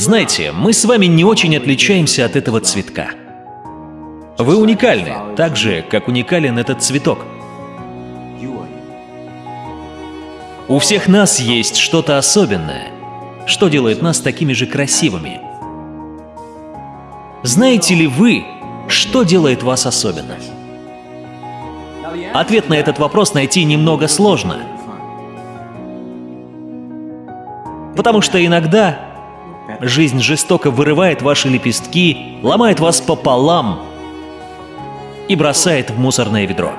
Знаете, мы с вами не очень отличаемся от этого цветка. Вы уникальны, так же, как уникален этот цветок. У всех нас есть что-то особенное, что делает нас такими же красивыми. Знаете ли вы, что делает вас особенным? Ответ на этот вопрос найти немного сложно. Потому что иногда жизнь жестоко вырывает ваши лепестки, ломает вас пополам и бросает в мусорное ведро.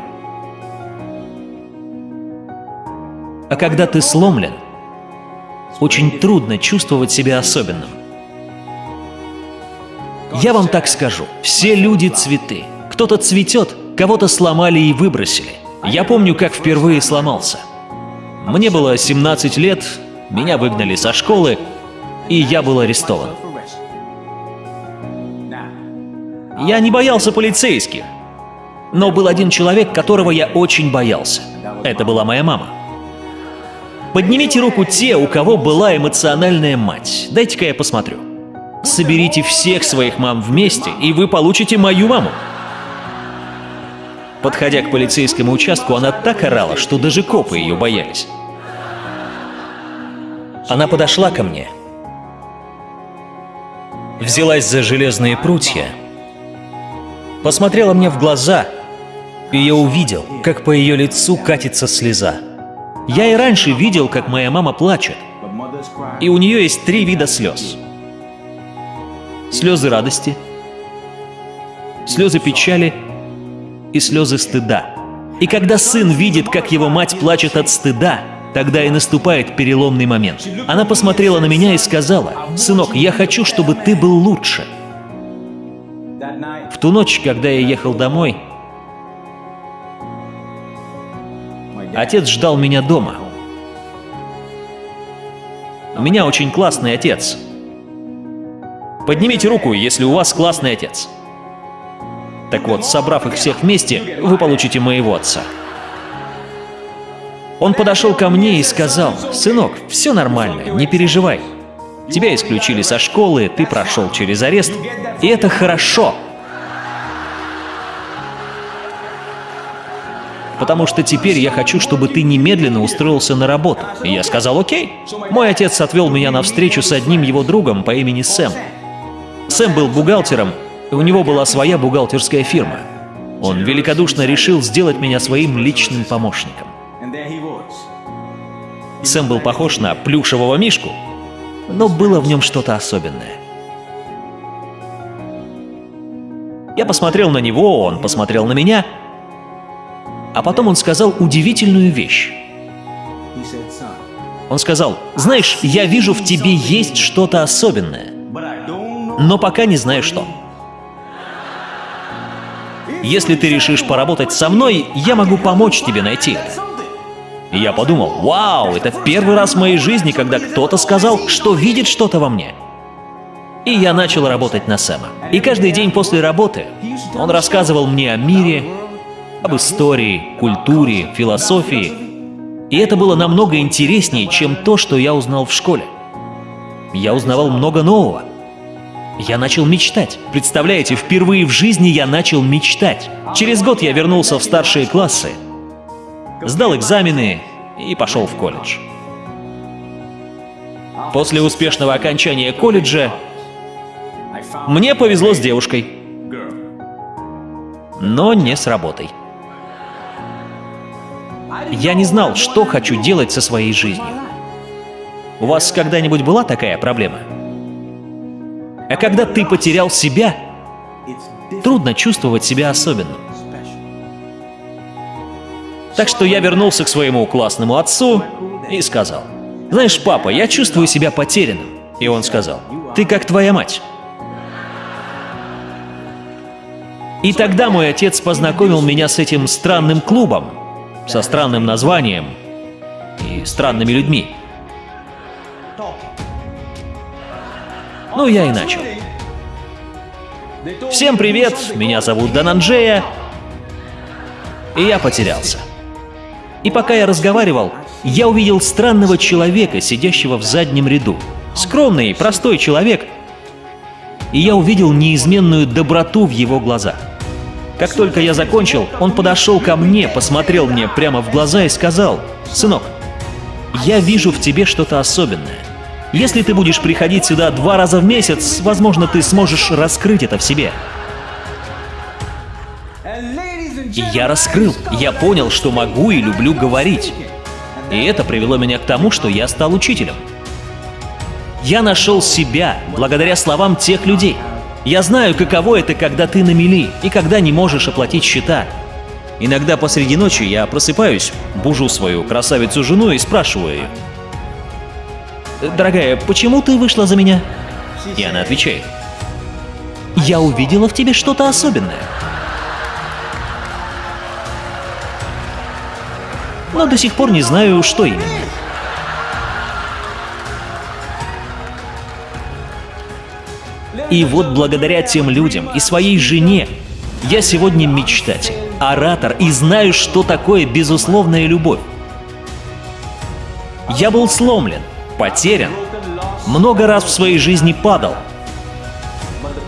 А когда ты сломлен, очень трудно чувствовать себя особенным. Я вам так скажу, все люди цветы. Кто-то цветет, кого-то сломали и выбросили. Я помню, как впервые сломался. Мне было 17 лет, меня выгнали со школы, и я был арестован. Я не боялся полицейских, но был один человек, которого я очень боялся. Это была моя мама. Поднимите руку те, у кого была эмоциональная мать. Дайте-ка я посмотрю. Соберите всех своих мам вместе, и вы получите мою маму. Подходя к полицейскому участку, она так орала, что даже копы ее боялись. Она подошла ко мне, взялась за железные прутья, посмотрела мне в глаза, и я увидел, как по ее лицу катится слеза. Я и раньше видел, как моя мама плачет. И у нее есть три вида слез. Слезы радости, слезы печали и слезы стыда. И когда сын видит, как его мать плачет от стыда, тогда и наступает переломный момент. Она посмотрела на меня и сказала, «Сынок, я хочу, чтобы ты был лучше». В ту ночь, когда я ехал домой, Отец ждал меня дома. У меня очень классный отец. Поднимите руку, если у вас классный отец. Так вот, собрав их всех вместе, вы получите моего отца. Он подошел ко мне и сказал, «Сынок, все нормально, не переживай. Тебя исключили со школы, ты прошел через арест, и это хорошо. потому что теперь я хочу, чтобы ты немедленно устроился на работу. И я сказал, окей. Мой отец отвел меня на встречу с одним его другом по имени Сэм. Сэм был бухгалтером, и у него была своя бухгалтерская фирма. Он великодушно решил сделать меня своим личным помощником. Сэм был похож на плюшевого мишку, но было в нем что-то особенное. Я посмотрел на него, он посмотрел на меня — а потом он сказал удивительную вещь. Он сказал, «Знаешь, я вижу, в тебе есть что-то особенное, но пока не знаю что. Если ты решишь поработать со мной, я могу помочь тебе найти это». И я подумал, вау, это первый раз в моей жизни, когда кто-то сказал, что видит что-то во мне. И я начал работать на Сэма. И каждый день после работы он рассказывал мне о мире, об истории, культуре, философии. И это было намного интереснее, чем то, что я узнал в школе. Я узнавал много нового. Я начал мечтать. Представляете, впервые в жизни я начал мечтать. Через год я вернулся в старшие классы, сдал экзамены и пошел в колледж. После успешного окончания колледжа мне повезло с девушкой, но не с работой. Я не знал, что хочу делать со своей жизнью. У вас когда-нибудь была такая проблема? А когда ты потерял себя, трудно чувствовать себя особенным. Так что я вернулся к своему классному отцу и сказал, «Знаешь, папа, я чувствую себя потерянным». И он сказал, «Ты как твоя мать». И тогда мой отец познакомил меня с этим странным клубом, со странным названием и странными людьми. Ну, я и начал. Всем привет, меня зовут Дананджея, и я потерялся. И пока я разговаривал, я увидел странного человека, сидящего в заднем ряду. Скромный, простой человек. И я увидел неизменную доброту в его глазах. Как только я закончил, он подошел ко мне, посмотрел мне прямо в глаза и сказал, «Сынок, я вижу в тебе что-то особенное. Если ты будешь приходить сюда два раза в месяц, возможно, ты сможешь раскрыть это в себе». И я раскрыл, я понял, что могу и люблю говорить. И это привело меня к тому, что я стал учителем. Я нашел себя благодаря словам тех людей. Я знаю, каково это, когда ты на мели и когда не можешь оплатить счета. Иногда посреди ночи я просыпаюсь, бужу свою красавицу-жену и спрашиваю ее. «Дорогая, почему ты вышла за меня?» И она отвечает. «Я увидела в тебе что-то особенное». Но до сих пор не знаю, что именно. И вот благодаря тем людям и своей жене я сегодня мечтатель, оратор и знаю, что такое безусловная любовь. Я был сломлен, потерян, много раз в своей жизни падал.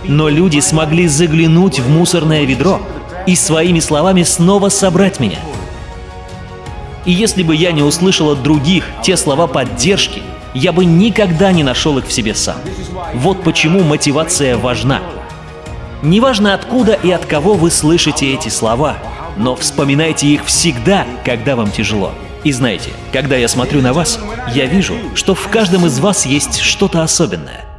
Но люди смогли заглянуть в мусорное ведро и своими словами снова собрать меня – и если бы я не услышал от других те слова поддержки, я бы никогда не нашел их в себе сам. Вот почему мотивация важна. Неважно откуда и от кого вы слышите эти слова, но вспоминайте их всегда, когда вам тяжело. И знаете, когда я смотрю на вас, я вижу, что в каждом из вас есть что-то особенное –